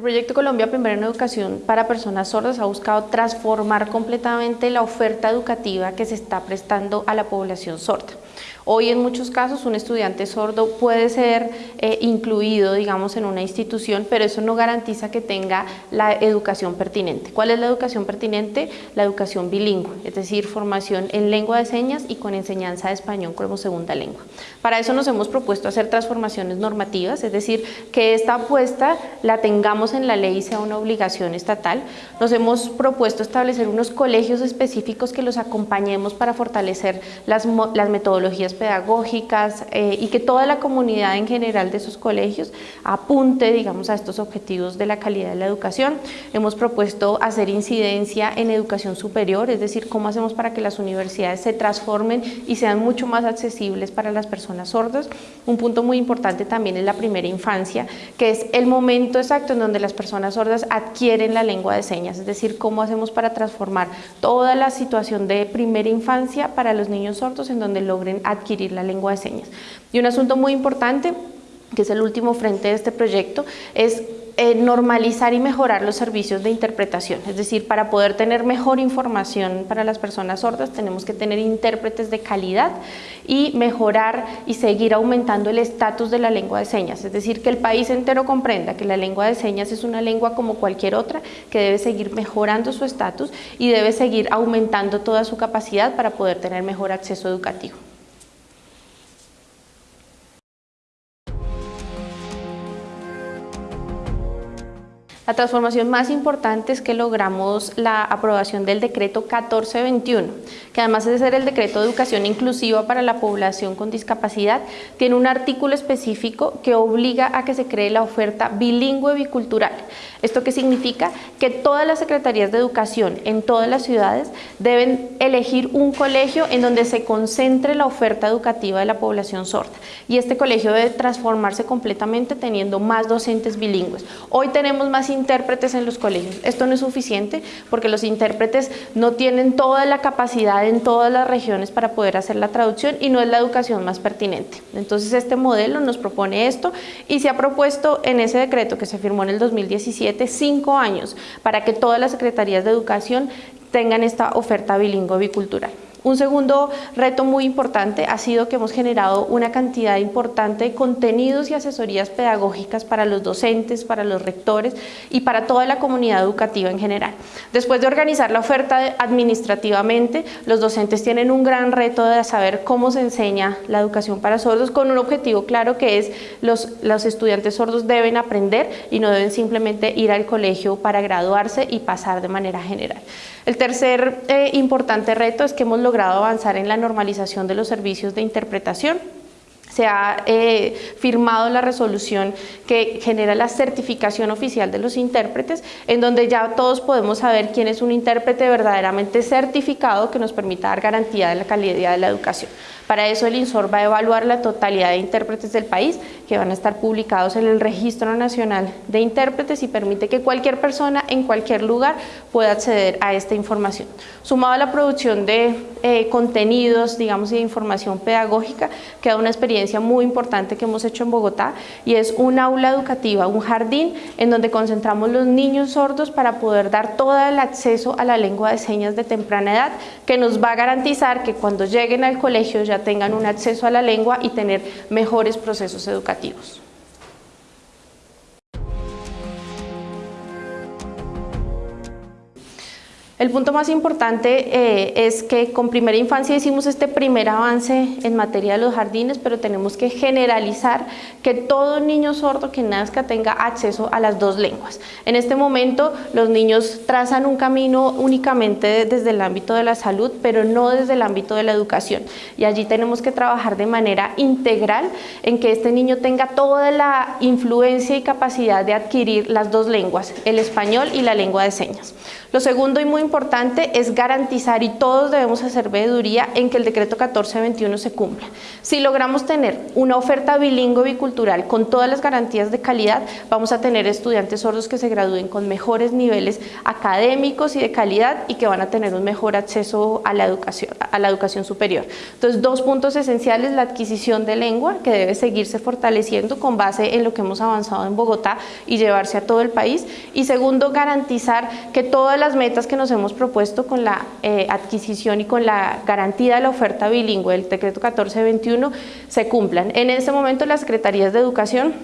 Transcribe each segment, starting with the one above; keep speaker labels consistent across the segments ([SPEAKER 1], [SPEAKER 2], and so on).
[SPEAKER 1] El proyecto Colombia Primero en Educación para Personas Sordas ha buscado transformar completamente la oferta educativa que se está prestando a la población sorda. Hoy en muchos casos un estudiante sordo puede ser eh, incluido digamos en una institución pero eso no garantiza que tenga la educación pertinente. ¿Cuál es la educación pertinente? La educación bilingüe, es decir, formación en lengua de señas y con enseñanza de español como segunda lengua. Para eso nos hemos propuesto hacer transformaciones normativas, es decir, que esta apuesta la tengamos en la ley y sea una obligación estatal. Nos hemos propuesto establecer unos colegios específicos que los acompañemos para fortalecer las, las metodologías pedagógicas eh, y que toda la comunidad en general de esos colegios apunte digamos, a estos objetivos de la calidad de la educación. Hemos propuesto hacer incidencia en educación superior, es decir, cómo hacemos para que las universidades se transformen y sean mucho más accesibles para las personas sordas. Un punto muy importante también es la primera infancia, que es el momento exacto en donde las personas sordas adquieren la lengua de señas, es decir, cómo hacemos para transformar toda la situación de primera infancia para los niños sordos en donde logren adquirir adquirir la lengua de señas. Y un asunto muy importante, que es el último frente de este proyecto, es eh, normalizar y mejorar los servicios de interpretación, es decir, para poder tener mejor información para las personas sordas tenemos que tener intérpretes de calidad y mejorar y seguir aumentando el estatus de la lengua de señas, es decir, que el país entero comprenda que la lengua de señas es una lengua como cualquier otra, que debe seguir mejorando su estatus y debe seguir aumentando toda su capacidad para poder tener mejor acceso educativo. La transformación más importante es que logramos la aprobación del decreto 1421, que además de ser el decreto de educación inclusiva para la población con discapacidad, tiene un artículo específico que obliga a que se cree la oferta bilingüe bicultural. ¿Esto qué significa? Que todas las secretarías de educación en todas las ciudades deben elegir un colegio en donde se concentre la oferta educativa de la población sorda. Y este colegio debe transformarse completamente teniendo más docentes bilingües. Hoy tenemos más intérpretes en los colegios. Esto no es suficiente porque los intérpretes no tienen toda la capacidad en todas las regiones para poder hacer la traducción y no es la educación más pertinente. Entonces este modelo nos propone esto y se ha propuesto en ese decreto que se firmó en el 2017 cinco años para que todas las secretarías de educación tengan esta oferta bilingüe bicultural. Un segundo reto muy importante ha sido que hemos generado una cantidad importante de contenidos y asesorías pedagógicas para los docentes, para los rectores y para toda la comunidad educativa en general. Después de organizar la oferta administrativamente, los docentes tienen un gran reto de saber cómo se enseña la educación para sordos con un objetivo claro que es los, los estudiantes sordos deben aprender y no deben simplemente ir al colegio para graduarse y pasar de manera general. El tercer eh, importante reto es que hemos logrado avanzar en la normalización de los servicios de interpretación se ha eh, firmado la resolución que genera la certificación oficial de los intérpretes, en donde ya todos podemos saber quién es un intérprete verdaderamente certificado que nos permita dar garantía de la calidad de la educación. Para eso el INSOR va a evaluar la totalidad de intérpretes del país que van a estar publicados en el Registro Nacional de Intérpretes y permite que cualquier persona en cualquier lugar pueda acceder a esta información. Sumado a la producción de eh, contenidos, digamos, y de información pedagógica, queda una experiencia muy importante que hemos hecho en Bogotá y es un aula educativa, un jardín en donde concentramos los niños sordos para poder dar todo el acceso a la lengua de señas de temprana edad que nos va a garantizar que cuando lleguen al colegio ya tengan un acceso a la lengua y tener mejores procesos educativos. El punto más importante eh, es que con primera infancia hicimos este primer avance en materia de los jardines, pero tenemos que generalizar que todo niño sordo que nazca tenga acceso a las dos lenguas. En este momento los niños trazan un camino únicamente desde el ámbito de la salud, pero no desde el ámbito de la educación. Y allí tenemos que trabajar de manera integral en que este niño tenga toda la influencia y capacidad de adquirir las dos lenguas, el español y la lengua de señas. Lo segundo y muy es garantizar, y todos debemos hacer veeduría, en que el decreto 1421 se cumpla. Si logramos tener una oferta bilingüe bicultural con todas las garantías de calidad, vamos a tener estudiantes sordos que se gradúen con mejores niveles académicos y de calidad y que van a tener un mejor acceso a la educación, a la educación superior. Entonces, dos puntos esenciales, la adquisición de lengua, que debe seguirse fortaleciendo con base en lo que hemos avanzado en Bogotá y llevarse a todo el país. Y segundo, garantizar que todas las metas que nos hemos propuesto con la eh, adquisición y con la garantía de la oferta bilingüe del decreto 1421 se cumplan. En este momento las secretarías de educación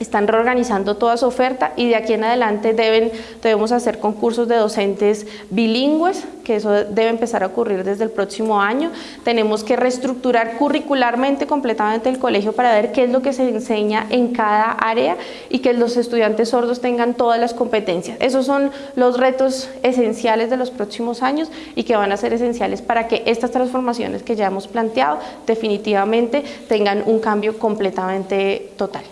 [SPEAKER 1] están reorganizando toda su oferta y de aquí en adelante debemos hacer concursos de docentes bilingües, que eso debe empezar a ocurrir desde el próximo año. Tenemos que reestructurar curricularmente completamente el colegio para ver qué es lo que se enseña en cada área y que los estudiantes sordos tengan todas las competencias. Esos son los retos esenciales de los próximos años y que van a ser esenciales para que estas transformaciones que ya hemos planteado definitivamente tengan un cambio completamente total.